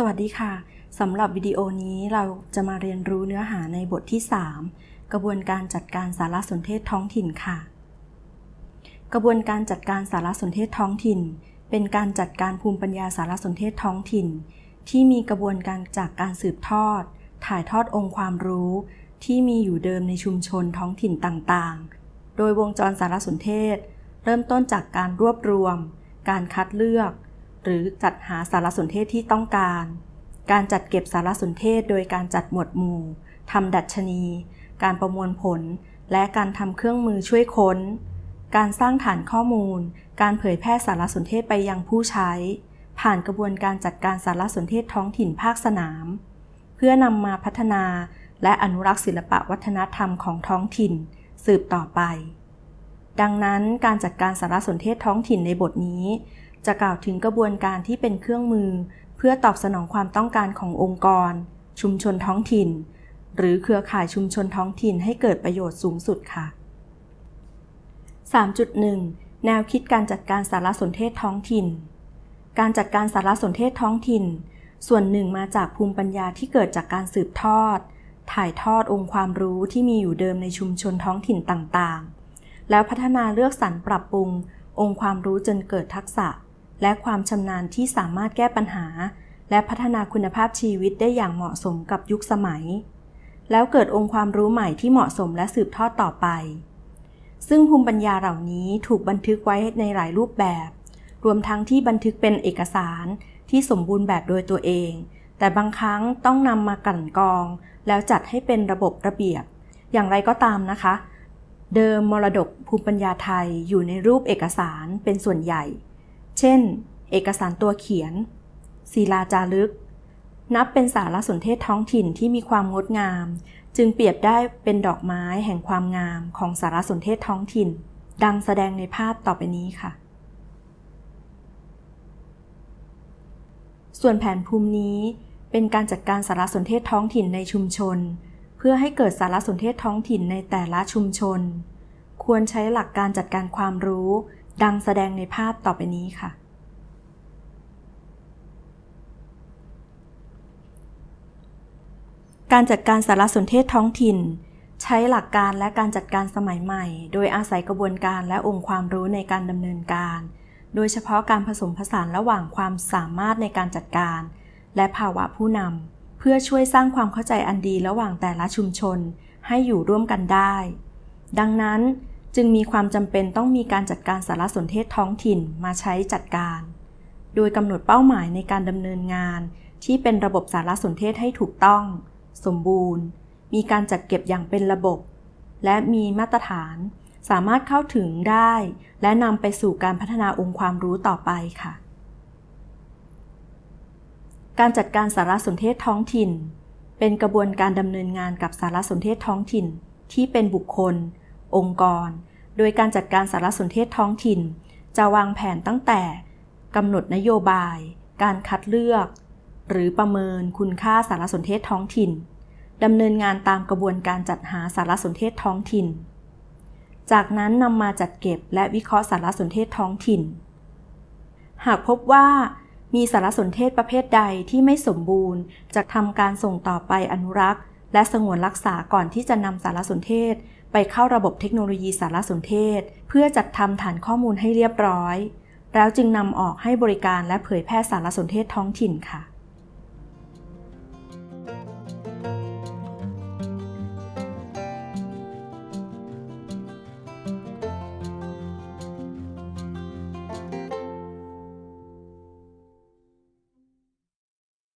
สวัสดีค่ะ สำหรับวิดีโอนี้เราจะมาเรียนรู้เนื้อหาในบทที่ 3 กระบวนการจัดการสารสนเทศท้องถิ่นค่ะ กระบวนการจัดการสารสนเทศท้องถิ่น เป็นการจัดการภูมิปัญญาสารสนเทศท้องถิ่น ที่มีกระบวนการจากการสืบทอด ถ่ายทอดองค์ความรู้ ที่มีอยู่เดิมในชุมชนท้องถิ่นต่างๆ โดยวงจรสารสนเทศ เริ่มต้นจากการรวบรวม การคัดเลือก หรือจัดหาสารสนเทศที่ต้องการ การจัดเก็บสารสนเทศโดยการจัดหมวดหมู่ทำดัชนี การประมวลผล และการทำเครื่องมือช่วยค้น การสร้างฐานข้อมูล การเผยแพร่สารสนเทศไปยังผู้ใช้ ผ่านกระบวนการจัดการสารสนเทศท้องถิ่นภาคสนาม เพื่อนำมาพัฒนาและอนุรักษ์ศิลปะวัฒนธรรมของท้องถิ่น สืบต่อไป ดังนั้นการจัดการสารสนเทศท้องถิ่นในบทนี้ จะกล่าวถึงกระบวนการที่เป็นเครื่องมือ เพื่อตอบสนองความต้องการขององค์กร ชุมชนท้องถิ่น หรือเครือข่ายชุมชนท้องถิ่นให้เกิดประโยชน์สูงสุดค่ะ 3.1 แนวคิดการจัดการสารสนเทศท้องถิ่น การจัดการสารสนเทศท้องถิ่น ส่วนหนึ่งมาจากภูมิปัญญาที่เกิดจากการสืบทอด ถ่ายทอดองค์ความรู้ที่มีอยู่เดิมในชุมชนท้องถิ่นต่างๆ แล้วพัฒนาเลือกสรรปรับปรุงองค์ความรู้จนเกิดทักษะ และความชำนาญที่สามารถแก้ปัญหา และพัฒนาคุณภาพชีวิตได้อย่างเหมาะสมกับยุคสมัย แล้วเกิดองค์ความรู้ใหม่ที่เหมาะสมและสืบทอดต่อไป ซึ่งภูมิปัญญาเหล่านี้ถูกบันทึกไว้ในหลายรูปแบบ รวมทั้งที่บันทึกเป็นเอกสารที่สมบูรณ์แบบโดยตัวเอง แต่บางครั้งต้องนำมากลั่นกรอง แล้วจัดให้เป็นระบบระเบียบ อย่างไรก็ตามนะคะ เดิมมรดกภูมิปัญญาไทยอยู่ในรูปเอกสารเป็นส่วนใหญ่ เช่น เอกสารตัวเขียน ศิลาจารึก นับเป็นสารสนเทศท้องถิ่นที่มีความงดงาม จึงเปรียบได้เป็นดอกไม้แห่งความงามของสารสนเทศท้องถิ่น ดังแสดงในภาพต่อไปนี้ค่ะ ส่วนแผนภูมินี้เป็นการจัดการสารสนเทศท้องถิ่นในชุมชน เพื่อให้เกิดสารสนเทศท้องถิ่นในแต่ละชุมชน ควรใช้หลักการจัดการความรู้ ดังแสดงในภาพต่อไปนี้ค่ะ การจัดการสารสนเทศท้องถิ่น ใช้หลักการและการจัดการสมัยใหม่ โดยอาศัยกระบวนการและองค์ความรู้ในการดำเนินการ โดยเฉพาะการผสมผสานระหว่างความสามารถในการจัดการ และภาวะผู้นำเพื่อช่วยสร้างความเข้าใจอันดีระหว่างแต่ละชุมชน ให้อยู่ร่วมกันได้ ดังนั้น จึงมีความจำเป็นต้องมีการจัดการสารสนเทศท้องถิ่นมาใช้จัดการ โดยกำหนดเป้าหมายในการดำเนินงาน ที่เป็นระบบสารสนเทศให้ถูกต้อง สมบูรณ์ มีการจัดเก็บอย่างเป็นระบบ และมีมาตรฐาน สามารถเข้าถึงได้ และนำไปสู่การพัฒนาองค์ความรู้ต่อไปค่ะ การจัดการสารสนเทศท้องถิ่น เป็นกระบวนการดำเนินงานกับสารสนเทศท้องถิ่น ที่เป็นบุคคล องค์กร โดยการจัดการสารสนเทศท้องถิ่น จะวางแผนตั้งแต่กำหนดนโยบาย การคัดเลือก หรือประเมินคุณค่าสารสนเทศท้องถิ่นดำเนินงานตามกระบวนการจัดหาสารสนเทศท้องถิ่น จากนั้นนำมาจัดเก็บและวิเคราะห์สารสนเทศท้องถิ่น หากพบว่ามีสารสนเทศประเภทใดที่ไม่สมบูรณ์ จะทำการส่งต่อไปอนุรักษ์ และสงวนรักษาก่อนที่จะนำสารสนเทศ ไปเข้าระบบเทคโนโลยีสารสนเทศ เพื่อจัดทำฐานข้อมูลให้เรียบร้อย แล้วจึงนำออกให้บริการและเผยแพร่สารสนเทศท้องถิ่นค่ะ